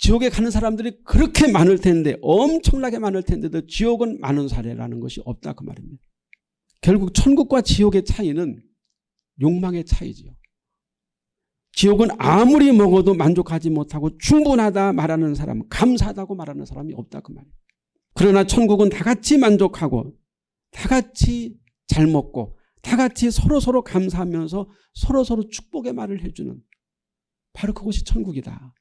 지옥에 가는 사람들이 그렇게 많을 텐데 엄청나게 많을 텐데도 지옥은 많은 사례라는 것이 없다 그 말입니다. 결국 천국과 지옥의 차이는 욕망의 차이지요. 지옥은 아무리 먹어도 만족하지 못하고 충분하다 말하는 사람, 감사하다고 말하는 사람이 없다 그 말이에요. 그러나 천국은 다 같이 만족하고 다 같이 잘 먹고 다 같이 서로 서로 감사하면서 서로 서로 축복의 말을 해주는 바로 그것이 천국이다.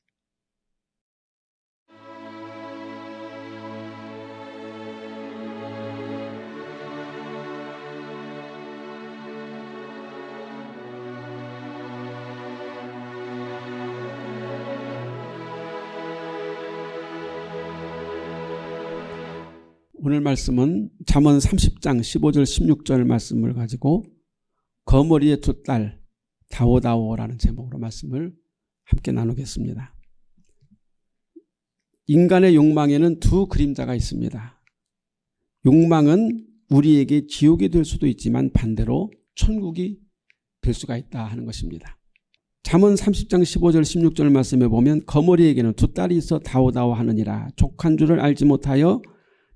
오늘 말씀은 잠언 30장 15절 16절 말씀을 가지고 거머리의 두 딸 다오다오라는 제목으로 말씀을 함께 나누겠습니다. 인간의 욕망에는 두 그림자가 있습니다. 욕망은 우리에게 지옥이 될 수도 있지만 반대로 천국이 될 수가 있다 하는 것입니다. 잠언 30장 15절 16절 말씀에 보면 거머리에게는 두 딸이 있어 다오다오 하느니라 족한 줄을 알지 못하여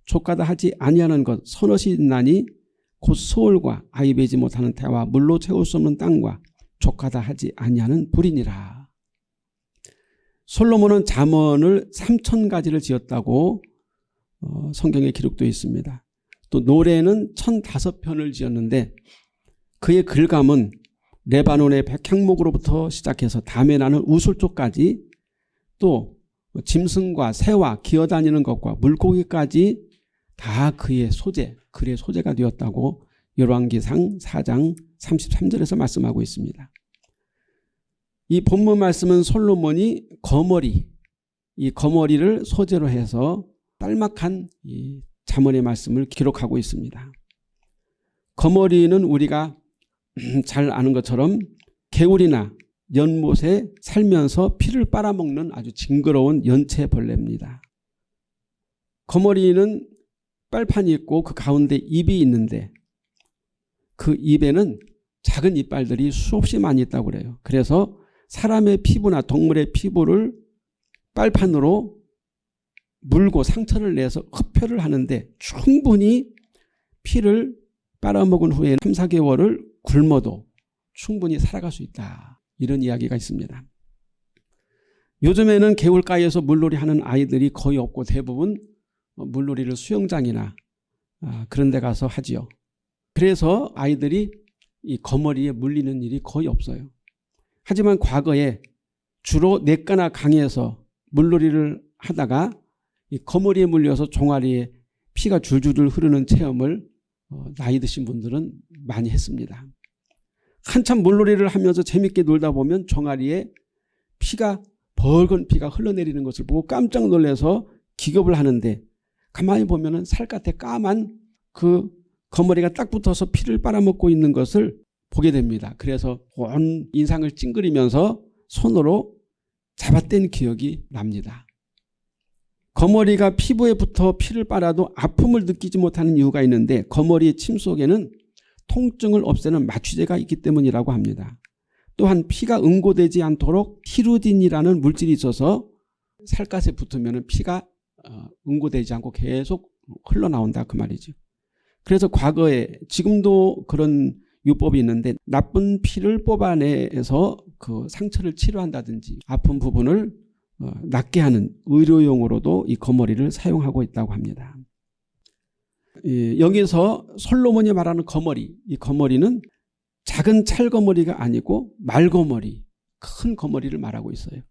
족하다 하지 아니하는 것 서너시 있나니 곧 소울과 아이 베지 못하는 태와 물로 채울 수 없는 땅과 족하다 하지 아니하는 불이니라. 솔로몬은 잠언을 3천 가지를 지었다고 어, 성경에 기록되어 있습니다. 또 노래는 1005편을 지었는데 그의 글감은 레바논의 백향목으로부터 시작해서 담에 나는 우술조까지 또 짐승과 새와 기어다니는 것과 물고기까지 다 그의 소재, 글의 소재가 되었다고 열왕기상 4장 33절에서 말씀하고 있습니다. 이 본문 말씀은 솔로몬이 거머리, 이 거머리를 소재로 해서 딸막한 이 자문의 말씀을 기록하고 있습니다. 거머리는 우리가 잘 아는 것처럼 개울이나 연못에 살면서 피를 빨아먹는 아주 징그러운 연체벌레입니다. 거머리는 빨판이 있고 그 가운데 입이 있는데 그 입에는 작은 이빨들이 수없이 많이 있다고 그래요. 그래서 사람의 피부나 동물의 피부를 빨판으로 물고 상처를 내서 흡혈을 하는데 충분히 피를 빨아먹은 후에 3, 4개월을 굶어도 충분히 살아갈 수 있다. 이런 이야기가 있습니다. 요즘에는 개울가에서 물놀이 하는 아이들이 거의 없고 대부분 어, 물놀이를 수영장이나 아, 그런 데 가서 하지요. 그래서 아이들이 이 거머리에 물리는 일이 거의 없어요. 하지만 과거에 주로 냇가나 강에서 물놀이를 하다가 이 거머리에 물려서 종아리에 피가 줄줄 흐르는 체험을 어, 나이 드신 분들은 많이 했습니다. 한참 물놀이를 하면서 재밌게 놀다 보면 종아리에 피가 벌건 피가 흘러내리는 것을 보고 깜짝 놀라서 기겁을 하는데 가만히 보면은 살갗에 까만 그 거머리가 딱 붙어서 피를 빨아먹고 있는 것을 보게 됩니다. 그래서 온 인상을 찡그리면서 손으로 잡아댄 기억이 납니다. 거머리가 피부에 붙어 피를 빨아도 아픔을 느끼지 못하는 이유가 있는데 거머리의 침 속에는 통증을 없애는 마취제가 있기 때문이라고 합니다. 또한 피가 응고되지 않도록 티루딘이라는 물질이 있어서 살갗에 붙으면 피가 어, 응고되지 않고 계속 흘러나온다 그 말이죠. 그래서 과거에 지금도 그런 유법이 있는데 나쁜 피를 뽑아내서 그 상처를 치료한다든지 아픈 부분을 어, 낫게 하는 의료용으로도 이 거머리를 사용하고 있다고 합니다. 여기서 솔로몬이 말하는 거머리 이 거머리는 작은 찰거머리가 아니고 말거머리 큰 거머리를 말하고 있어요.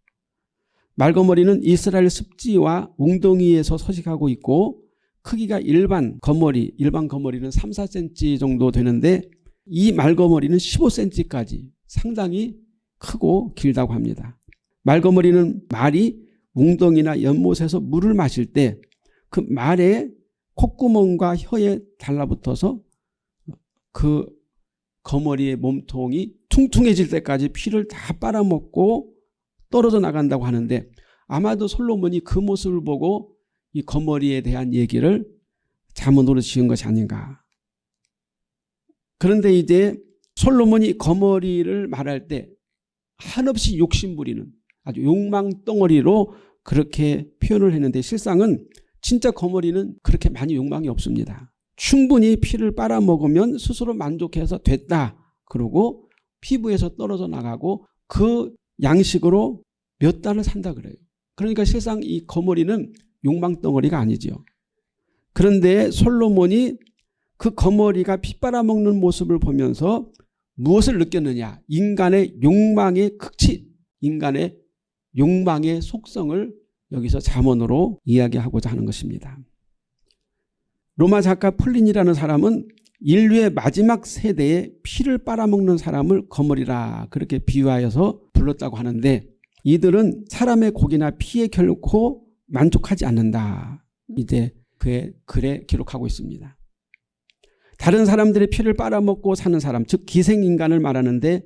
말거머리는 이스라엘 습지와 웅덩이에서 서식하고 있고 크기가 일반 거머리, 일반 거머리는 3, 4cm 정도 되는데 이 말거머리는 15cm까지 상당히 크고 길다고 합니다. 말거머리는 말이 웅덩이나 연못에서 물을 마실 때 그 말의 콧구멍과 혀에 달라붙어서 그 거머리의 몸통이 퉁퉁해질 때까지 피를 다 빨아먹고 떨어져 나간다고 하는데 아마도 솔로몬이 그 모습을 보고 이 거머리에 대한 얘기를 자문으로 지은 것이 아닌가. 그런데 이제 솔로몬이 거머리를 말할 때 한없이 욕심 부리는 아주 욕망 덩어리로 그렇게 표현을 했는데 실상은 진짜 거머리는 그렇게 많이 욕망이 없습니다. 충분히 피를 빨아먹으면 스스로 만족해서 됐다. 그러고 피부에서 떨어져 나가고 그 양식으로 몇 달을 산다 그래요. 그러니까 실상 이 거머리는 욕망 덩어리가 아니지요. 그런데 솔로몬이 그 거머리가 피 빨아먹는 모습을 보면서 무엇을 느꼈느냐? 인간의 욕망의 극치, 인간의 욕망의 속성을 여기서 잠언으로 이야기하고자 하는 것입니다. 로마 작가 폴린이라는 사람은 인류의 마지막 세대에 피를 빨아먹는 사람을 거머리라 그렇게 비유하여서 불렀다고 하는데 이들은 사람의 고기나 피에 결코 만족하지 않는다. 이제 그의 글에 기록하고 있습니다. 다른 사람들의 피를 빨아먹고 사는 사람 즉 기생인간을 말하는데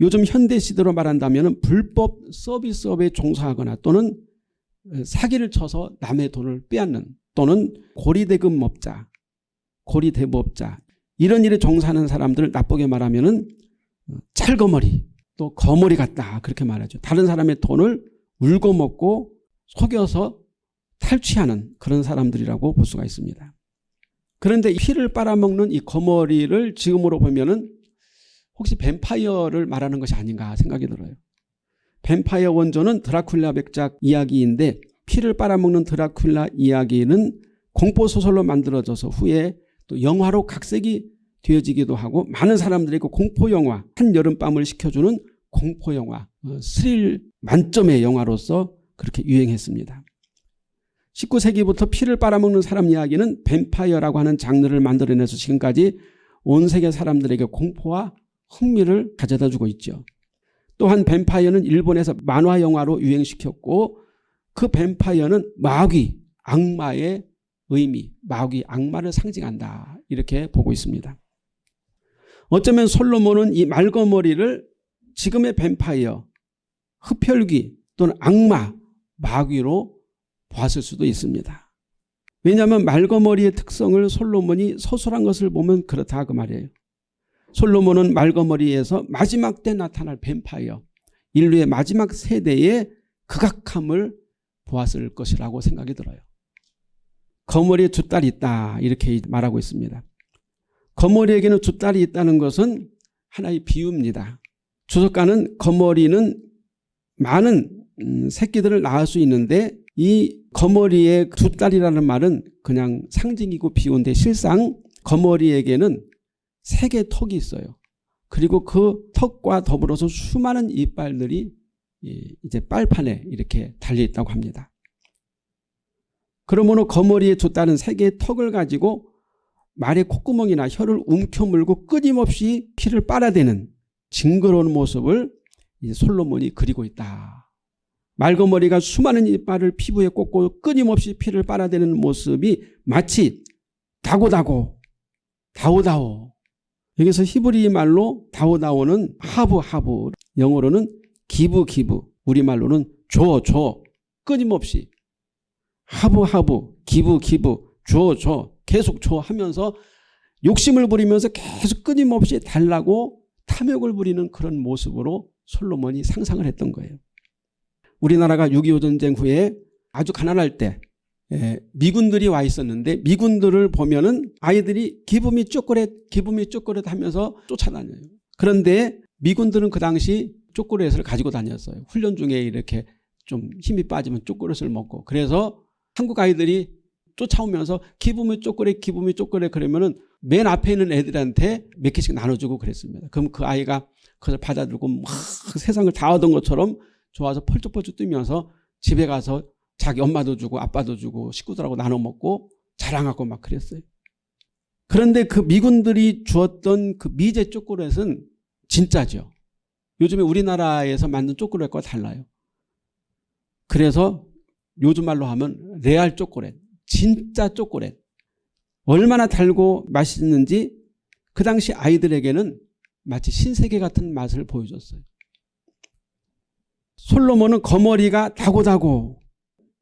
요즘 현대 시대로 말한다면 불법 서비스업에 종사하거나 또는 사기를 쳐서 남의 돈을 빼앗는 또는 고리대금업자, 고리대부업자 이런 일에 종사하는 사람들을 나쁘게 말하면 찰거머리 또 거머리 같다 그렇게 말하죠. 다른 사람의 돈을 울고 먹고 속여서 탈취하는 그런 사람들이라고 볼 수가 있습니다. 그런데 피를 빨아먹는 이 거머리를 지금으로 보면 은 혹시 뱀파이어를 말하는 것이 아닌가 생각이 들어요. 뱀파이어 원조는 드라큘라 백작 이야기인데 피를 빨아먹는 드라큘라 이야기는 공포소설로 만들어져서 후에 또 영화로 각색이 되어지기도 하고 많은 사람들이 그 공포영화 한여름밤을 식혀주는 공포영화 어, 스릴 만점의 영화로서 그렇게 유행했습니다. 19세기부터 피를 빨아먹는 사람 이야기는 뱀파이어라고 하는 장르를 만들어내서 지금까지 온 세계 사람들에게 공포와 흥미를 가져다 주고 있죠. 또한 뱀파이어는 일본에서 만화 영화로 유행시켰고 그 뱀파이어는 마귀, 악마의 의미, 마귀, 악마를 상징한다. 이렇게 보고 있습니다. 어쩌면 솔로몬은 이 말거머리를 지금의 뱀파이어, 흡혈귀 또는 악마, 마귀로 보았을 수도 있습니다. 왜냐하면 말거머리의 특성을 솔로몬이 서술한 것을 보면 그렇다 그 말이에요. 솔로몬은 말거머리에서 마지막 때 나타날 뱀파이어, 인류의 마지막 세대의 극악함을 보았을 것이라고 생각이 들어요. 거머리에 두 딸이 있다 이렇게 말하고 있습니다. 거머리에게는 두 딸이 있다는 것은 하나의 비유입니다. 주석가는 거머리는 많은 음, 새끼들을 낳을 수 있는데 이 거머리의 두 딸이라는 말은 그냥 상징이고 비유인데 실상 거머리에게는 세 개의 턱이 있어요. 그리고 그 턱과 더불어서 수많은 이빨들이 이제 빨판에 이렇게 달려 있다고 합니다. 그러므로 거머리에 두 딸은 세 개의 턱을 가지고 말의 콧구멍이나 혀를 움켜물고 끊임없이 피를 빨아대는 징그러운 모습을 솔로몬이 그리고 있다. 말거머리가 수많은 이빨을 피부에 꽂고 끊임없이 피를 빨아대는 모습이 마치 다고다고 다오다오. 여기서 히브리 말로 다오다오는 하부 하부. 영어로는 기부 기부. 우리말로는 줘 줘. 끊임없이. 하부 하부. 기부 기부. 줘줘 계속 줘 하면서 욕심을 부리면서 계속 끊임없이 달라고 탐욕을 부리는 그런 모습으로 솔로몬이 상상을 했던 거예요. 우리나라가 6.25 전쟁 후에 아주 가난할 때 예, 미군들이 와 있었는데 미군들을 보면 은 아이들이 기분이 쪼꼬렛 기분이 쪼꼬렛 하면서 쫓아다녀요. 그런데 미군들은 그 당시 쪼꼬렛을 가지고 다녔어요. 훈련 중에 이렇게 좀 힘이 빠지면 쪼꼬렛을 먹고 그래서 한국 아이들이 쫓아오면서 기분이 쪼꼬렛 기분이 쪼꼬렛 그러면은 맨 앞에 있는 애들한테 몇 개씩 나눠주고 그랬습니다. 그럼 그 아이가 그걸 받아들고 막 세상을 다 얻은 것처럼 좋아서 펄쩍펄쩍 뛰면서 집에 가서 자기 엄마도 주고 아빠도 주고 식구들하고 나눠 먹고 자랑하고 막 그랬어요. 그런데 그 미군들이 주었던 그 미제 초콜릿은 진짜죠. 요즘에 우리나라에서 만든 초콜릿과 달라요. 그래서 요즘 말로 하면 레알 초콜릿, 진짜 초콜릿. 얼마나 달고 맛있는지 그 당시 아이들에게는 마치 신세계 같은 맛을 보여줬어요. 솔로몬은 거머리가 다고다고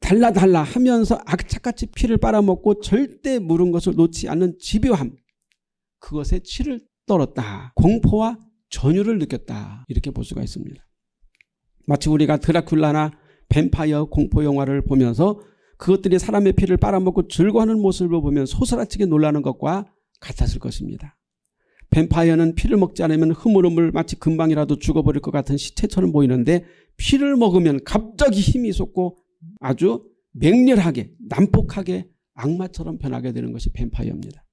달라달라 하면서 악착같이 피를 빨아먹고 절대 물은 것을 놓지 않는 집요함 그것에 치를 떨었다. 공포와 전율을 느꼈다. 이렇게 볼 수가 있습니다. 마치 우리가 드라큘라나 뱀파이어 공포 영화를 보면서 그것들이 사람의 피를 빨아먹고 즐거워하는 모습을 보면 소스라치게 놀라는 것과 같았을 것입니다. 뱀파이어는 피를 먹지 않으면 흐물흐물 마치 금방이라도 죽어버릴 것 같은 시체처럼 보이는데 피를 먹으면 갑자기 힘이 솟고 아주 맹렬하게 난폭하게 악마처럼 변하게 되는 것이 뱀파이어입니다.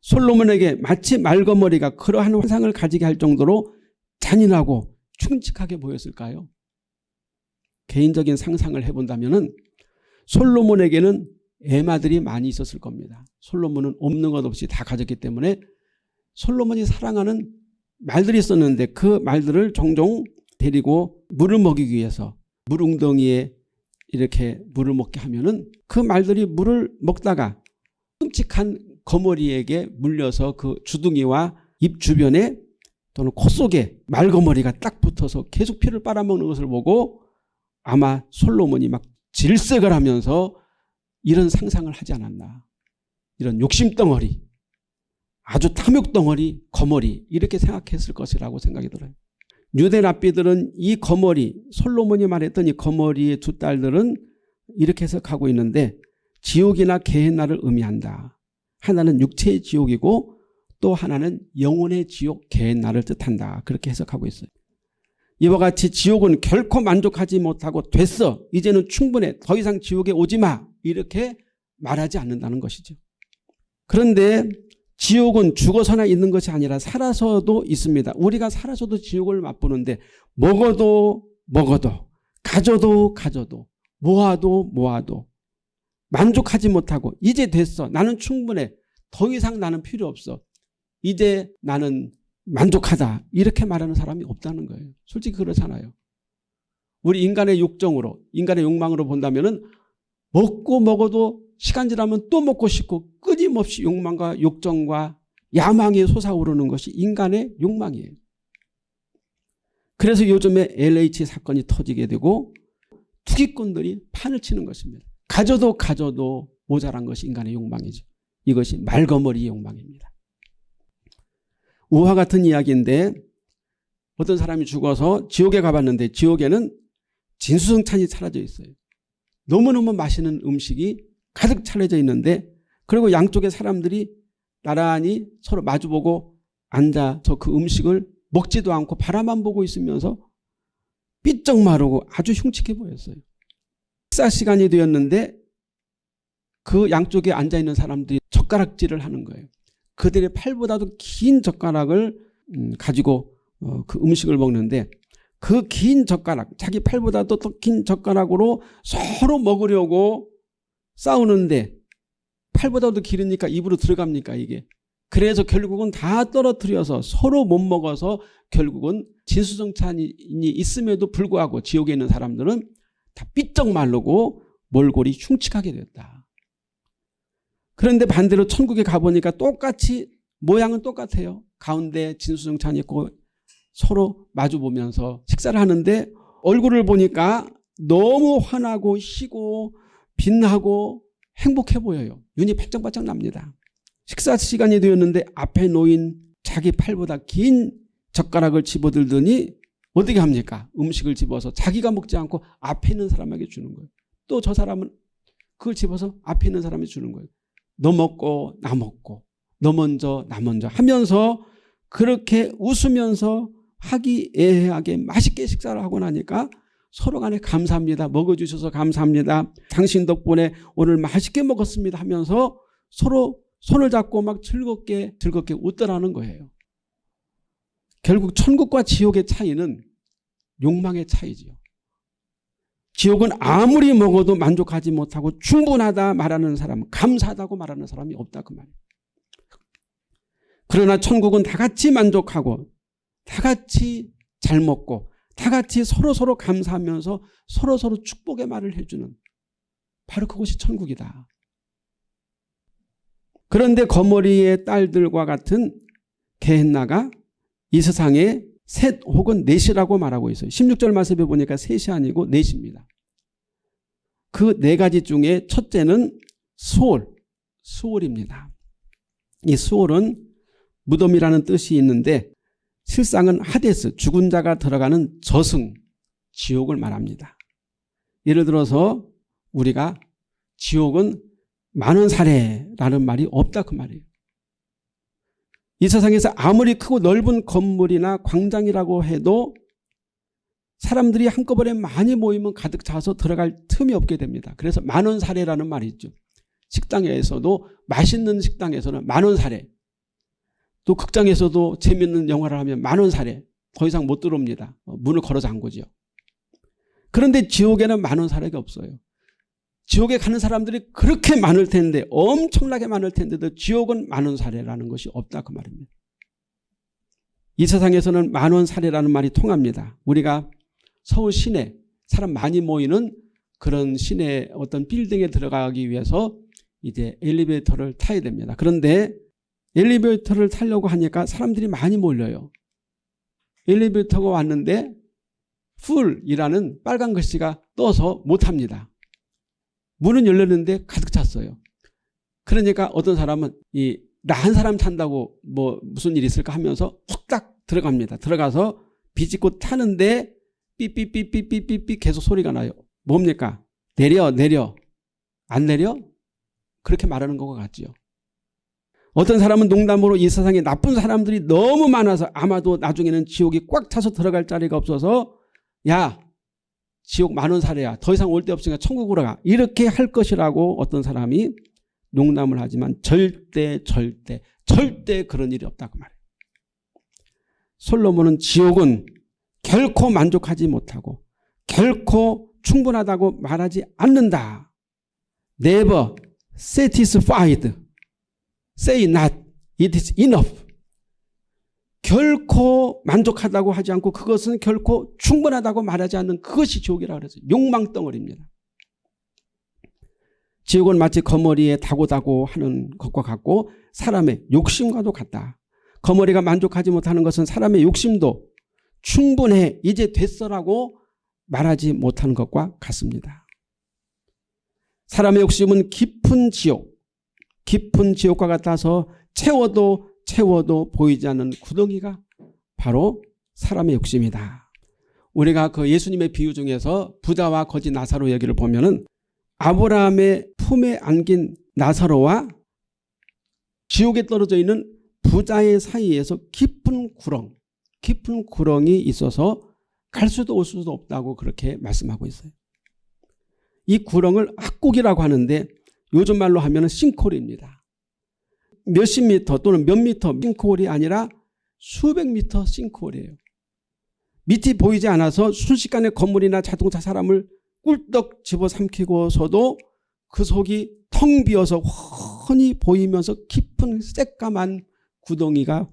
솔로몬에게 마치 말거머리가 그러한 환상을 가지게 할 정도로 잔인하고 충직하게 보였을까요? 개인적인 상상을 해본다면 솔로몬에게는 애마들이 많이 있었을 겁니다. 솔로몬은 없는 것 없이 다 가졌기 때문에 솔로몬이 사랑하는 말들이 있었는데 그 말들을 종종 데리고 물을 먹이기 위해서 물웅덩이에 이렇게 물을 먹게 하면은 그 말들이 물을 먹다가 끔찍한 거머리에게 물려서 그 주둥이와 입 주변에 또는 코 속에 말거머리가 딱 붙어서 계속 피를 빨아먹는 것을 보고 아마 솔로몬이 막 질색을 하면서 이런 상상을 하지 않았나. 이런 욕심덩어리, 아주 탐욕덩어리, 거머리 이렇게 생각했을 것이라고 생각이 들어요. 유대 랍비들은 이 거머리, 솔로몬이 말했던 이 거머리의 두 딸들은 이렇게 해석하고 있는데 지옥이나 개hen나를 의미한다. 하나는 육체의 지옥이고 또 하나는 영혼의 지옥 개hen나를 뜻한다. 그렇게 해석하고 있어요. 이와 같이 지옥은 결코 만족하지 못하고 됐어. 이제는 충분해. 더 이상 지옥에 오지 마. 이렇게 말하지 않는다는 것이죠. 그런데 지옥은 죽어서나 있는 것이 아니라 살아서도 있습니다. 우리가 살아서도 지옥을 맛보는데 먹어도 먹어도 가져도 가져도 모아도 모아도 만족하지 못하고 이제 됐어. 나는 충분해. 더 이상 나는 필요 없어. 이제 나는 만족하다. 이렇게 말하는 사람이 없다는 거예요. 솔직히 그렇잖아요. 우리 인간의 욕정으로 인간의 욕망으로 본다면 먹고 먹어도 시간 지나면 또 먹고 싶고 끊임없이 욕망과 욕정과 야망이 솟아오르는 것이 인간의 욕망이에요. 그래서 요즘에 LH 사건이 터지게 되고 투기꾼들이 판을 치는 것입니다. 가져도 가져도 모자란 것이 인간의 욕망이죠. 이것이 말거머리의 욕망입니다. 우화 같은 이야기인데 어떤 사람이 죽어서 지옥에 가봤는데 지옥에는 진수성찬이 사라져 있어요. 너무너무 맛있는 음식이 가득 차려져 있는데 그리고 양쪽에 사람들이 나란히 서로 마주보고 앉아서 그 음식을 먹지도 않고 바라만 보고 있으면서 삐쩍 마르고 아주 흉측해 보였어요. 식사 시간이 되었는데 그 양쪽에 앉아있는 사람들이 젓가락질을 하는 거예요. 그들의 팔보다도 긴 젓가락을 음, 가지고 어, 그 음식을 먹는데 그 긴 젓가락 자기 팔보다도 더 긴 젓가락으로 서로 먹으려고 싸우는데 팔보다도 길으니까 입으로 들어갑니까 이게 그래서 결국은 다 떨어뜨려서 서로 못 먹어서 결국은 진수정찬이 있음에도 불구하고 지옥에 있는 사람들은 다 삐쩍 마르고 몰골이 흉측하게 됐다. 그런데 반대로 천국에 가보니까 똑같이 모양은 똑같아요. 가운데 진수정찬이 있고 서로 마주보면서 식사를 하는데 얼굴을 보니까 너무 환하고 희고 빛나고 행복해 보여요. 눈이 반짝반짝 납니다. 식사 시간이 되었는데 앞에 놓인 자기 팔보다 긴 젓가락을 집어들더니 어떻게 합니까? 음식을 집어서 자기가 먹지 않고 앞에 있는 사람에게 주는 거예요. 또 저 사람은 그걸 집어서 앞에 있는 사람이 주는 거예요. 너 먹고 나 먹고 너 먼저 나 먼저 하면서 그렇게 웃으면서 화기애애하게 맛있게 식사를 하고 나니까 서로 간에 감사합니다. 먹어주셔서 감사합니다. 당신 덕분에 오늘 맛있게 먹었습니다 하면서 서로 손을 잡고 막 즐겁게 즐겁게 웃더라는 거예요. 결국 천국과 지옥의 차이는 욕망의 차이지요. 지옥은 아무리 먹어도 만족하지 못하고 충분하다 말하는 사람, 감사하다고 말하는 사람이 없다 그 말이에요. 그러나 천국은 다 같이 만족하고 다 같이 잘 먹고 다 같이 서로 서로 감사하면서 서로 서로 축복의 말을 해주는 바로 그것이 천국이다. 그런데 거머리의 딸들과 같은 게헨나가 이 세상에 셋 혹은 넷이라고 말하고 있어요. 16절 말씀에 보니까 셋이 아니고 넷입니다. 그 네 가지 중에 첫째는 수월, 수월입니다. 이 수월은 무덤이라는 뜻이 있는데 실상은 하데스, 죽은 자가 들어가는 저승, 지옥을 말합니다. 예를 들어서 우리가 지옥은 많은 사례라는 말이 없다 그 말이에요. 이 세상에서 아무리 크고 넓은 건물이나 광장이라고 해도 사람들이 한꺼번에 많이 모이면 가득 차서 들어갈 틈이 없게 됩니다. 그래서 만원 사례라는 말이 있죠. 식당에서도 맛있는 식당에서는 만원 사례 또 극장에서도 재밌는 영화를 하면 만원 사례 더 이상 못 들어옵니다. 어, 문을 걸어 잠그죠. 그런데 지옥에는 만원 사례가 없어요. 지옥에 가는 사람들이 그렇게 많을 텐데 엄청나게 많을 텐데도 지옥은 만원 사례라는 것이 없다 그 말입니다. 이 세상에서는 만원 사례라는 말이 통합니다. 우리가 서울 시내 사람 많이 모이는 그런 시내 어떤 빌딩에 들어가기 위해서 이제 엘리베이터를 타야 됩니다. 그런데 엘리베이터를 타려고 하니까 사람들이 많이 몰려요. 엘리베이터가 왔는데 풀이라는 빨간 글씨가 떠서 못합니다. 문은 열렸는데 가득 찼어요. 그러니까 어떤 사람은 이 나 한 사람 탄다고 뭐 무슨 일이 있을까 하면서 훅딱 들어갑니다. 들어가서 비집고 타는데 삐삐삐삐삐삐삐 계속 소리가 나요. 뭡니까? 내려 내려 안 내려? 그렇게 말하는 것 같지요. 어떤 사람은 농담으로 이 세상에 나쁜 사람들이 너무 많아서 아마도 나중에는 지옥이 꽉 차서 들어갈 자리가 없어서 야 지옥 만원 사례야. 더 이상 올 데 없으니까 천국으로 가. 이렇게 할 것이라고 어떤 사람이 농담을 하지만 절대 절대 절대 그런 일이 없다고 말해요. 솔로몬은 지옥은 결코 만족하지 못하고 결코 충분하다고 말하지 않는다. Never satisfied. Say not. It is enough. 결코 만족하다고 하지 않고 그것은 결코 충분하다고 말하지 않는 그것이 지옥이라고 그랬어요. 욕망덩어리입니다. 지옥은 마치 거머리에 다고다고 하는 것과 같고 사람의 욕심과도 같다. 거머리가 만족하지 못하는 것은 사람의 욕심도 충분해 이제 됐어라고 말하지 못하는 것과 같습니다. 사람의 욕심은 깊은 지옥, 깊은 지옥과 같아서 채워도 채워도 보이지 않는 구덩이가 바로 사람의 욕심이다. 우리가 그 예수님의 비유 중에서 부자와 거지 나사로 얘기를 보면 은 아브라함의 품에 안긴 나사로와 지옥에 떨어져 있는 부자의 사이에서 깊은 구렁, 깊은 구렁이 있어서 갈 수도 올 수도 없다고 그렇게 말씀하고 있어요. 이 구렁을 학국이라고 하는데 요즘 말로 하면 싱콜입니다. 몇십 미터 또는 몇 미터 싱크홀이 아니라 수백 미터 싱크홀이에요. 밑이 보이지 않아서 순식간에 건물이나 자동차 사람을 꿀떡 집어삼키고서도 그 속이 텅 비어서 훤히 보이면서 깊은 새까만 구덩이가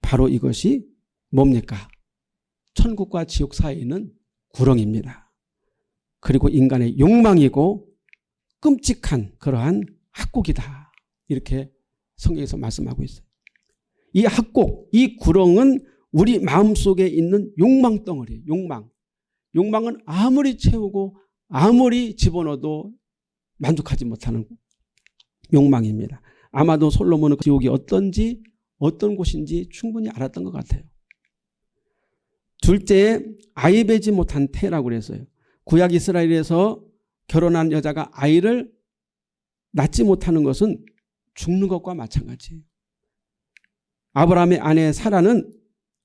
바로 이것이 뭡니까? 천국과 지옥 사이에 있는 구렁입니다. 그리고 인간의 욕망이고 끔찍한 그러한 학국이다. 이렇게 성경에서 말씀하고 있어요. 이 학곡, 이 구렁은 우리 마음속에 있는 욕망 덩어리 욕망. 욕망은 아무리 채우고 아무리 집어넣어도 만족하지 못하는 욕망입니다. 아마도 솔로몬은 그 지옥이 어떤지 어떤 곳인지 충분히 알았던 것 같아요. 둘째 아이 배지 못한 태라고 그랬어요. 구약 이스라엘에서 결혼한 여자가 아이를 낳지 못하는 것은 죽는 것과 마찬가지예요. 아브라함의 아내 사라는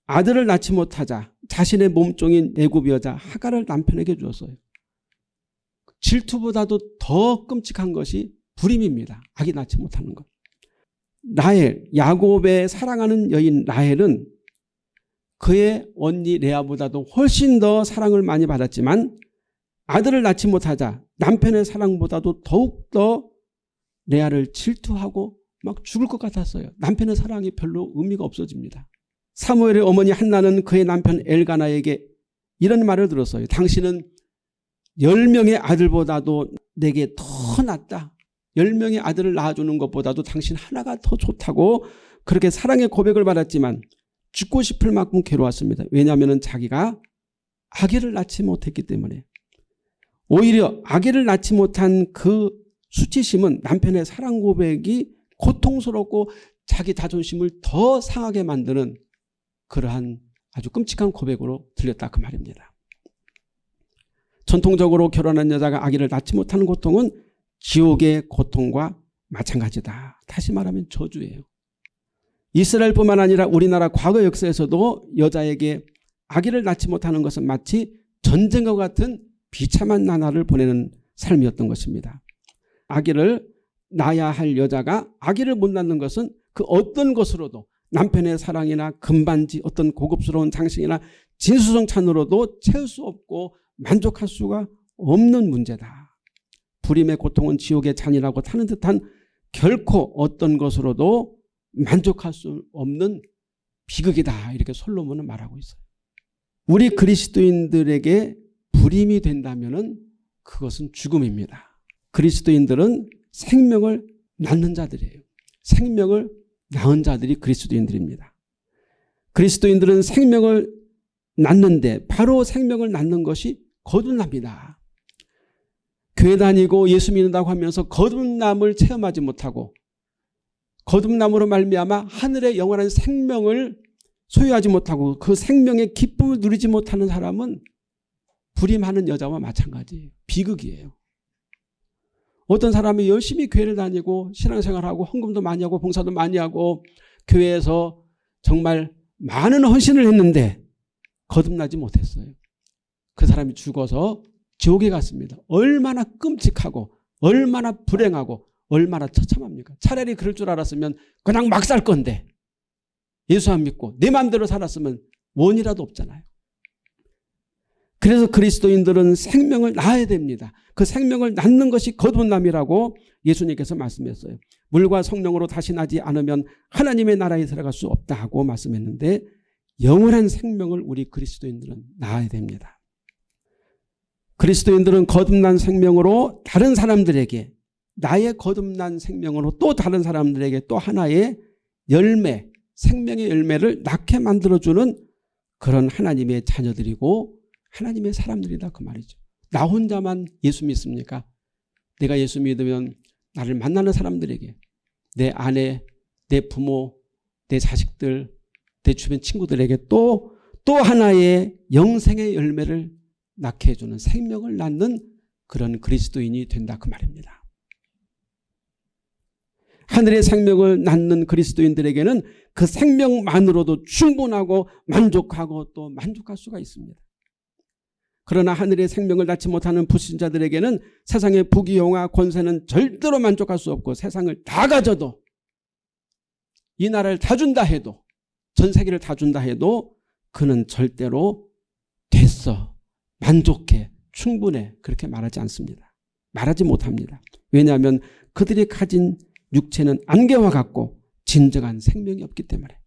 아들을 낳지 못하자 자신의 몸종인 애굽 여자 하가를 남편에게 주었어요. 질투보다도 더 끔찍한 것이 불임입니다. 아기 낳지 못하는 것. 라헬, 야곱의 사랑하는 여인 라헬은 그의 언니 레아보다도 훨씬 더 사랑을 많이 받았지만 아들을 낳지 못하자 남편의 사랑보다도 더욱더 레아를 질투하고 막 죽을 것 같았어요. 남편의 사랑이 별로 의미가 없어집니다. 사무엘의 어머니 한나는 그의 남편 엘가나에게 이런 말을 들었어요. 당신은 10명의 아들보다도 내게 더 낫다. 10명의 아들을 낳아주는 것보다도 당신 하나가 더 좋다고 그렇게 사랑의 고백을 받았지만 죽고 싶을 만큼 괴로웠습니다. 왜냐하면 자기가 아기를 낳지 못했기 때문에 오히려 아기를 낳지 못한 그 수치심은 남편의 사랑 고백이 고통스럽고 자기 자존심을 더 상하게 만드는 그러한 아주 끔찍한 고백으로 들렸다 그 말입니다. 전통적으로 결혼한 여자가 아기를 낳지 못하는 고통은 지옥의 고통과 마찬가지다. 다시 말하면 저주예요. 이스라엘뿐만 아니라 우리나라 과거 역사에서도 여자에게 아기를 낳지 못하는 것은 마치 전쟁과 같은 비참한 나날을 보내는 삶이었던 것입니다. 아기를 낳아야 할 여자가 아기를 못 낳는 것은 그 어떤 것으로도 남편의 사랑이나 금반지 어떤 고급스러운 장식이나 진수성찬으로도 채울 수 없고 만족할 수가 없는 문제다. 불임의 고통은 지옥의 잔이라고 타는 듯한 결코 어떤 것으로도 만족할 수 없는 비극이다. 이렇게 솔로몬은 말하고 있어요. 우리 그리스도인들에게 불임이 된다면 그것은 죽음입니다. 그리스도인들은 생명을 낳는 자들이에요. 생명을 낳은 자들이 그리스도인들입니다. 그리스도인들은 생명을 낳는데 바로 생명을 낳는 것이 거듭납니다. 교회 다니고 예수 믿는다고 하면서 거듭남을 체험하지 못하고 거듭남으로 말미암아 하늘의 영원한 생명을 소유하지 못하고 그 생명의 기쁨을 누리지 못하는 사람은 불임하는 여자와 마찬가지예요. 비극이에요. 어떤 사람이 열심히 교회를 다니고 신앙생활하고 헌금도 많이 하고 봉사도 많이 하고 교회에서 정말 많은 헌신을 했는데 거듭나지 못했어요. 그 사람이 죽어서 지옥에 갔습니다. 얼마나 끔찍하고 얼마나 불행하고 얼마나 처참합니까? 차라리 그럴 줄 알았으면 그냥 막 살 건데 예수 안 믿고 내 마음대로 살았으면 원이라도 없잖아요. 그래서 그리스도인들은 생명을 낳아야 됩니다. 그 생명을 낳는 것이 거듭남이라고 예수님께서 말씀했어요. 물과 성령으로 다시 나지 않으면 하나님의 나라에 들어갈 수 없다고 말씀했는데 영원한 생명을 우리 그리스도인들은 낳아야 됩니다. 그리스도인들은 거듭난 생명으로 다른 사람들에게 나의 거듭난 생명으로 또 다른 사람들에게 또 하나의 열매, 생명의 열매를 낳게 만들어주는 그런 하나님의 자녀들이고 하나님의 사람들이다 그 말이죠. 나 혼자만 예수 믿습니까? 내가 예수 믿으면 나를 만나는 사람들에게 내 아내, 내 부모, 내 자식들, 내 주변 친구들에게 또, 또 하나의 영생의 열매를 낳게 해주는 생명을 낳는 그런 그리스도인이 된다 그 말입니다. 하늘의 생명을 낳는 그리스도인들에게는 그 생명만으로도 충분하고 만족하고 또 만족할 수가 있습니다. 그러나 하늘의 생명을 낳지 못하는 불신자들에게는 세상의 부귀 영화 권세는 절대로 만족할 수 없고 세상을 다 가져도 이 나라를 다 준다 해도 전 세계를 다 준다 해도 그는 절대로 됐어 만족해 충분해 그렇게 말하지 않습니다. 말하지 못합니다. 왜냐하면 그들이 가진 육체는 안개와 같고 진정한 생명이 없기 때문에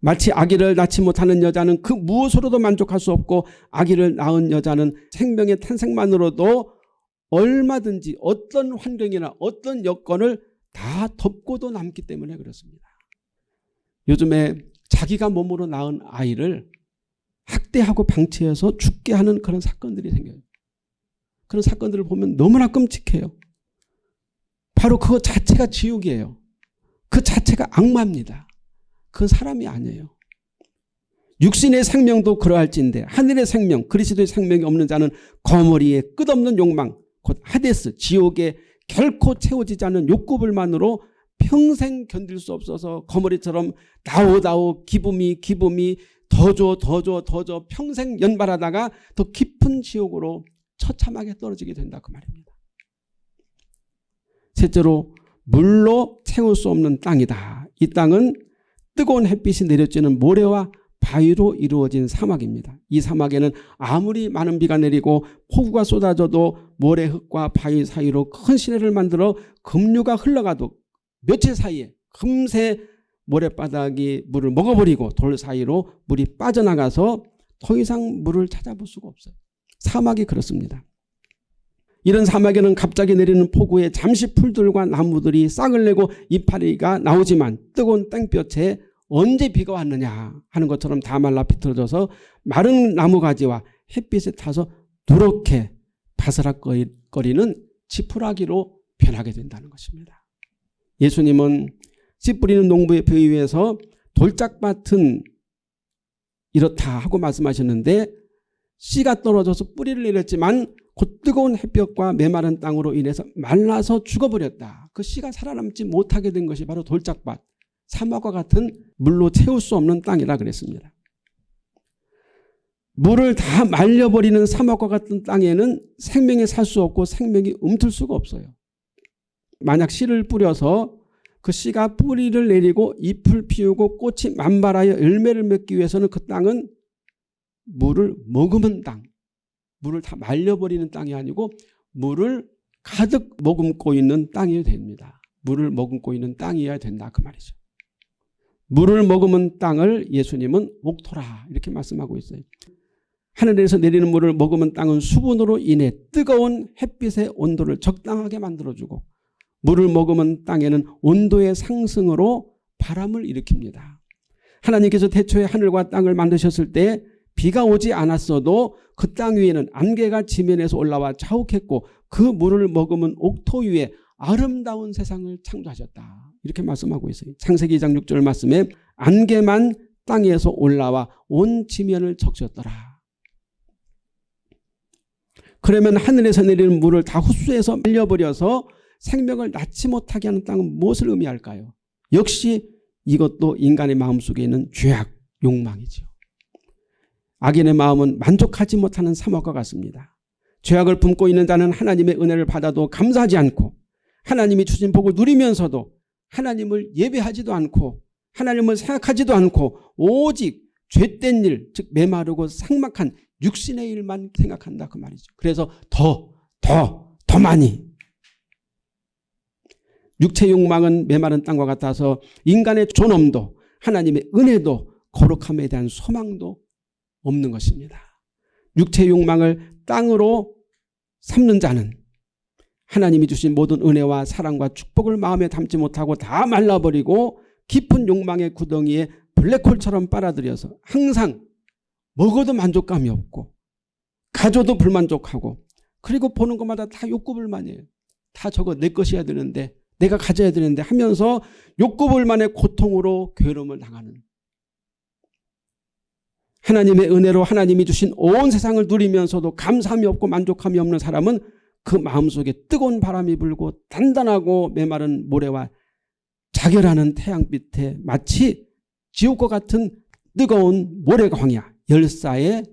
마치 아기를 낳지 못하는 여자는 그 무엇으로도 만족할 수 없고 아기를 낳은 여자는 생명의 탄생만으로도 얼마든지 어떤 환경이나 어떤 여건을 다 덮고도 남기 때문에 그렇습니다. 요즘에 자기가 몸으로 낳은 아이를 학대하고 방치해서 죽게 하는 그런 사건들이 생겨요. 그런 사건들을 보면 너무나 끔찍해요. 바로 그것 자체가 지옥이에요. 그 자체가 악마입니다. 그건 사람이 아니에요. 육신의 생명도 그러할진데 하늘의 생명 그리스도의 생명이 없는 자는 거머리에 끝없는 욕망 곧 하데스 지옥에 결코 채워지지 않는 욕구불만으로 평생 견딜 수 없어서 거머리처럼 다오다오 기쁨이 기쁨이 더 줘 더 줘 더 줘 평생 연발하다가 더 깊은 지옥으로 처참하게 떨어지게 된다 그 말입니다. 셋째로 물로 채울 수 없는 땅이다. 이 땅은 뜨거운 햇빛이 내려지는 모래와 바위로 이루어진 사막입니다. 이 사막에는 아무리 많은 비가 내리고 폭우가 쏟아져도 모래 흙과 바위 사이로 큰 시내를 만들어 급류가 흘러가도 며칠 사이에 금세 모래바닥이 물을 먹어버리고 돌 사이로 물이 빠져나가서 더 이상 물을 찾아볼 수가 없어요. 사막이 그렇습니다. 이런 사막에는 갑자기 내리는 폭우에 잠시 풀들과 나무들이 싹을 내고 이파리가 나오지만 뜨거운 땡볕에 언제 비가 왔느냐 하는 것처럼 다 말라 비틀어져서 마른 나무가지와 햇빛에 타서 누렇게 바스락거리는 지푸라기로 변하게 된다는 것입니다. 예수님은 씨 뿌리는 농부의 비유에서 돌짝밭은 이렇다 하고 말씀하셨는데 씨가 떨어져서 뿌리를 내렸지만 곧 뜨거운 햇볕과 메마른 땅으로 인해서 말라서 죽어버렸다. 그 씨가 살아남지 못하게 된 것이 바로 돌짝밭, 사막과 같은 물로 채울 수 없는 땅이라 그랬습니다. 물을 다 말려버리는 사막과 같은 땅에는 생명이 살 수 없고 생명이 움틀 수가 없어요. 만약 씨를 뿌려서 그 씨가 뿌리를 내리고 잎을 피우고 꽃이 만발하여 열매를 맺기 위해서는 그 땅은 물을 머금은 땅, 물을 다 말려버리는 땅이 아니고 물을 가득 머금고 있는 땅이 됩니다. 물을 머금고 있는 땅이어야 된다 그 말이죠. 물을 머금은 땅을 예수님은 옥토라 이렇게 말씀하고 있어요. 하늘에서 내리는 물을 머금은 땅은 수분으로 인해 뜨거운 햇빛의 온도를 적당하게 만들어주고 물을 머금은 땅에는 온도의 상승으로 바람을 일으킵니다. 하나님께서 태초에 하늘과 땅을 만드셨을 때 비가 오지 않았어도 그 땅 위에는 안개가 지면에서 올라와 자욱했고 그 물을 머금은 옥토 위에 아름다운 세상을 창조하셨다. 이렇게 말씀하고 있어요. 창세기 2장 6절 말씀에 안개만 땅에서 올라와 온 지면을 적셨더라. 그러면 하늘에서 내리는 물을 다 흡수해서 말려버려서 생명을 낳지 못하게 하는 땅은 무엇을 의미할까요? 역시 이것도 인간의 마음속에 있는 죄악, 욕망이죠. 악인의 마음은 만족하지 못하는 사막과 같습니다. 죄악을 품고 있는 자는 하나님의 은혜를 받아도 감사하지 않고 하나님이 주신 복을 누리면서도 하나님을 예배하지도 않고 하나님을 생각하지도 않고 오직 죄된 일, 즉 메마르고 삭막한 육신의 일만 생각한다 그 말이죠. 그래서 더, 더, 더 많이 육체 욕망은 메마른 땅과 같아서 인간의 존엄도 하나님의 은혜도 거룩함에 대한 소망도 없는 것입니다. 육체 욕망을 땅으로 삼는 자는 하나님이 주신 모든 은혜와 사랑과 축복을 마음에 담지 못하고 다 말라버리고 깊은 욕망의 구덩이에 블랙홀처럼 빨아들여서 항상 먹어도 만족감이 없고 가져도 불만족하고 그리고 보는 것마다 다 욕구불만이에요. 다 저거 내 것이어야 되는데 내가 가져야 되는데 하면서 욕구불만의 고통으로 괴로움을 당하는 하나님의 은혜로 하나님이 주신 온 세상을 누리면서도 감사함이 없고 만족함이 없는 사람은 그 마음속에 뜨거운 바람이 불고 단단하고 메마른 모래와 자결하는 태양빛에 마치 지옥과 같은 뜨거운 모래광야 열사의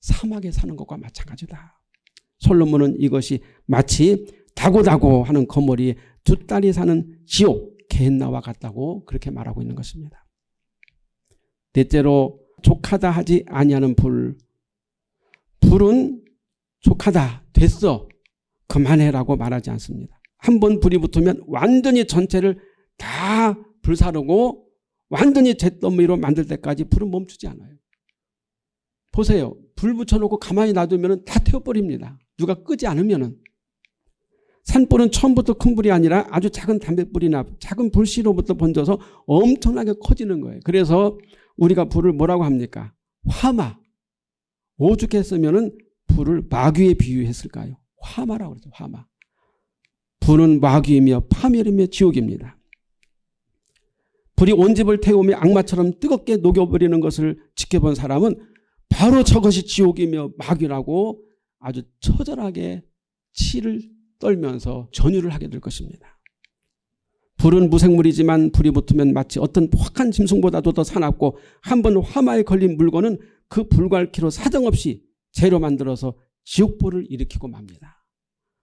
사막에 사는 것과 마찬가지다. 솔로몬은 이것이 마치 다고다고 하는 거머리에 두 딸이 사는 지옥 겟나와 같다고 그렇게 말하고 있는 것입니다. 넷째로 족하다 하지 아니하는 불. 불은 족하다 됐어 그만해라고 말하지 않습니다. 한 번 불이 붙으면 완전히 전체를 다 불사르고 완전히 잿더미로 만들 때까지 불은 멈추지 않아요. 보세요. 불 붙여놓고 가만히 놔두면 다 태워버립니다. 누가 끄지 않으면 산불은 처음부터 큰 불이 아니라 아주 작은 담뱃불이나 작은 불씨로부터 번져서 엄청나게 커지는 거예요. 그래서 우리가 불을 뭐라고 합니까? 화마. 오죽했으면 불을 마귀에 비유했을까요? 화마라고 그러죠. 화마. 불은 마귀이며 파멸이며 지옥입니다. 불이 온 집을 태우며 악마처럼 뜨겁게 녹여버리는 것을 지켜본 사람은 바로 저것이 지옥이며 마귀라고 아주 처절하게 치를 떨면서 전율을 하게 될 것입니다. 불은 무생물이지만 불이 붙으면 마치 어떤 확한 짐승보다도 더 사납고 한 번 화마에 걸린 물건은 그 불갈키로 사정없이 재로 만들어서 지옥불을 일으키고 맙니다.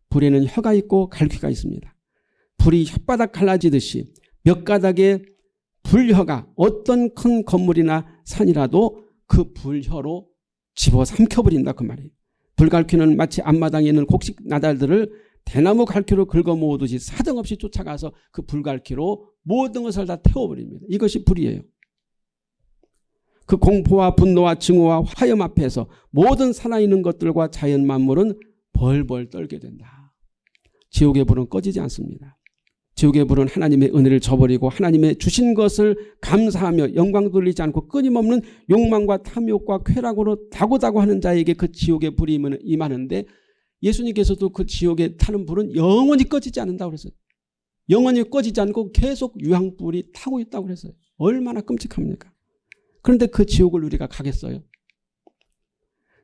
불에는 혀가 있고 갈퀴가 있습니다. 불이 혓바닥 갈라지듯이 몇 가닥의 불혀가 어떤 큰 건물이나 산이라도 그 불혀로 집어삼켜버린다 그 말이에요. 불갈퀴는 마치 앞마당에 있는 곡식 나달들을 대나무 갈퀴로 긁어 모으듯이 사정없이 쫓아가서 그 불갈퀴로 모든 것을 다 태워버립니다. 이것이 불이에요. 그 공포와 분노와 증오와 화염 앞에서 모든 살아있는 것들과 자연 만물은 벌벌 떨게 된다. 지옥의 불은 꺼지지 않습니다. 지옥의 불은 하나님의 은혜를 저버리고 하나님의 주신 것을 감사하며 영광 돌리지 않고 끊임없는 욕망과 탐욕과 쾌락으로 다고다고 하는 자에게 그 지옥의 불이 임하는데 예수님께서도 그 지옥에 타는 불은 영원히 꺼지지 않는다고 그랬어요. 영원히 꺼지지 않고 계속 유황불이 타고 있다고 그랬어요. 얼마나 끔찍합니까? 그런데 그 지옥을 우리가 가겠어요?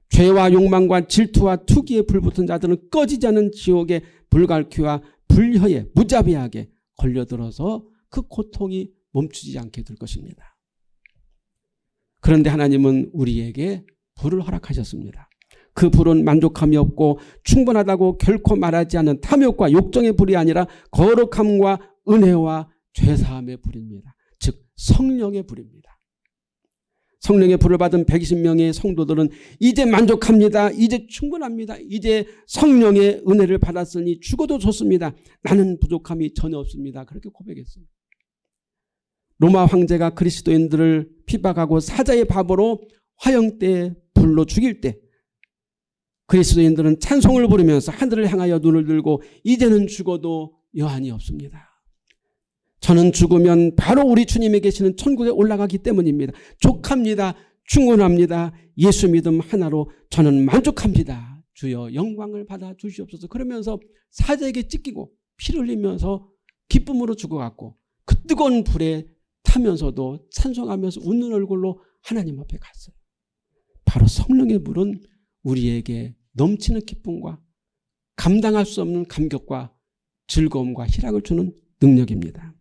죄와 욕망과 질투와 투기에 불붙은 자들은 꺼지지 않은 지옥의 불갈퀴와 불혀에 무자비하게 걸려들어서 그 고통이 멈추지 않게 될 것입니다. 그런데 하나님은 우리에게 불을 허락하셨습니다. 그 불은 만족함이 없고 충분하다고 결코 말하지 않는 탐욕과 욕정의 불이 아니라 거룩함과 은혜와 죄사함의 불입니다. 즉 성령의 불입니다. 성령의 불을 받은 120명의 성도들은 이제 만족합니다. 이제 충분합니다. 이제 성령의 은혜를 받았으니 죽어도 좋습니다. 나는 부족함이 전혀 없습니다. 그렇게 고백했어요. 로마 황제가 그리스도인들을 피박하고 사자의 밥으로 화형때 불로 죽일 때 그리스도인들은 찬송을 부르면서 하늘을 향하여 눈을 들고 이제는 죽어도 여한이 없습니다. 저는 죽으면 바로 우리 주님이 계시는 천국에 올라가기 때문입니다. 족합니다. 충분합니다. 예수 믿음 하나로 저는 만족합니다. 주여 영광을 받아 주시옵소서. 그러면서 사자에게 찢기고 피를 흘리면서 기쁨으로 죽어갔고 그 뜨거운 불에 타면서도 찬송하면서 웃는 얼굴로 하나님 앞에 갔어요. 바로 성령의 불은 우리에게 넘치는 기쁨과 감당할 수 없는 감격과 즐거움과 희락을 주는 능력입니다.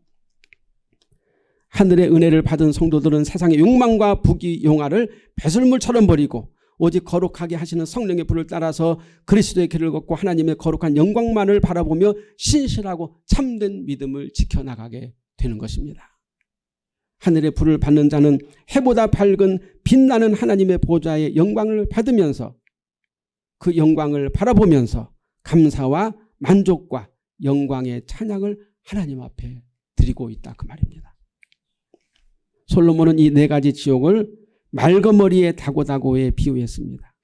하늘의 은혜를 받은 성도들은 세상의 욕망과 부귀 용화를 배설물처럼 버리고 오직 거룩하게 하시는 성령의 불을 따라서 그리스도의 길을 걷고 하나님의 거룩한 영광만을 바라보며 신실하고 참된 믿음을 지켜나가게 되는 것입니다. 하늘의 불을 받는 자는 해보다 밝은 빛나는 하나님의 보좌의 영광을 받으면서 그 영광을 바라보면서 감사와 만족과 영광의 찬양을 하나님 앞에 드리고 있다 그 말입니다. 솔로몬은 이 네 가지 지옥을 말거머리의 다고다고에 비유했습니다.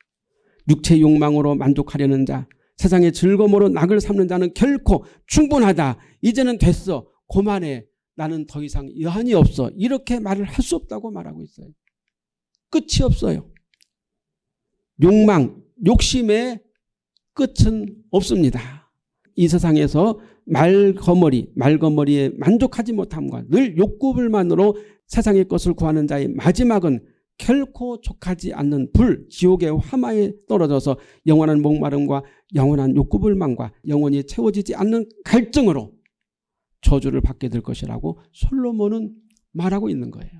육체 욕망으로 만족하려는 자, 세상의 즐거움으로 낙을 삼는 자는 결코 충분하다. 이제는 됐어. 고만해. 나는 더 이상 여한이 없어. 이렇게 말을 할 수 없다고 말하고 있어요. 끝이 없어요. 욕망, 욕심의 끝은 없습니다. 이 세상에서 말거머리, 말거머리에 만족하지 못함과 늘 욕구불만으로 세상의 것을 구하는 자의 마지막은 결코 족하지 않는 불, 지옥의 화마에 떨어져서 영원한 목마름과 영원한 욕구불만과 영원히 채워지지 않는 갈증으로 저주를 받게 될 것이라고 솔로몬은 말하고 있는 거예요.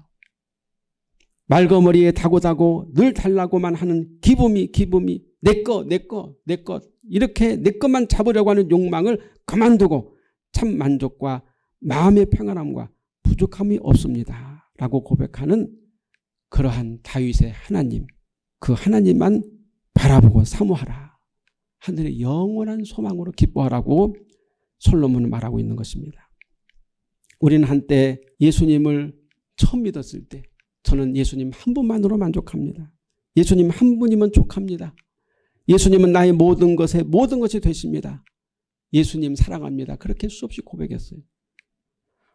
말거머리에 다고다고 늘 달라고만 하는 기쁨이 기쁨이 내꺼 내꺼 내꺼 이렇게 내 것만 잡으려고 하는 욕망을 그만두고 참 만족과 마음의 평안함과 부족함이 없습니다. 라고 고백하는 그러한 다윗의 하나님 그 하나님만 바라보고 사모하라. 하늘의 영원한 소망으로 기뻐하라고 솔로몬은 말하고 있는 것입니다. 우리는 한때 예수님을 처음 믿었을 때 저는 예수님 한 분만으로 만족합니다. 예수님 한 분이면 족합니다. 예수님은 나의 모든 것에 모든 것이 되십니다. 예수님 사랑합니다. 그렇게 수없이 고백했어요.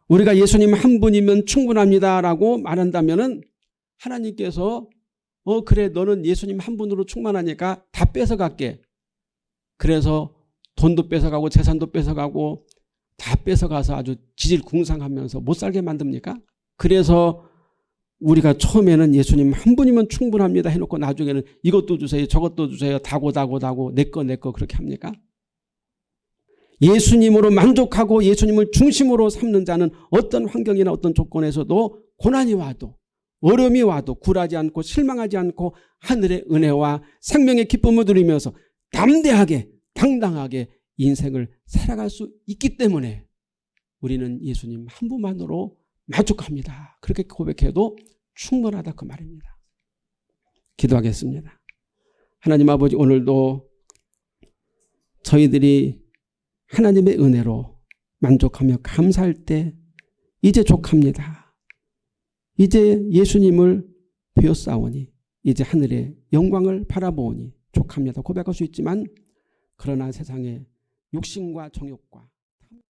우리가 예수님 한 분이면 충분합니다라고 말한다면 하나님께서 어 그래 너는 예수님 한 분으로 충만하니까 다 뺏어갈게. 그래서 돈도 뺏어가고 재산도 뺏어가고 다 뺏어가서 아주 지질궁상하면서 못 살게 만듭니까? 그래서 우리가 처음에는 예수님 한 분이면 충분합니다 해놓고 나중에는 이것도 주세요 저것도 주세요 다고 다고 다고 내 거 내 거 그렇게 합니까? 예수님으로 만족하고 예수님을 중심으로 삼는 자는 어떤 환경이나 어떤 조건에서도 고난이 와도 어려움이 와도 굴하지 않고 실망하지 않고 하늘의 은혜와 생명의 기쁨을 누리면서 담대하게 당당하게 인생을 살아갈 수 있기 때문에 우리는 예수님 한 분만으로 만족합니다. 그렇게 고백해도 충분하다 그 말입니다. 기도하겠습니다. 하나님 아버지 오늘도 저희들이 하나님의 은혜로 만족하며 감사할 때 이제 족합니다. 이제 예수님을 배웠사오니 이제 하늘의 영광을 바라보니 족합니다. 고백할 수 있지만 그러나 세상에 육신과 정욕과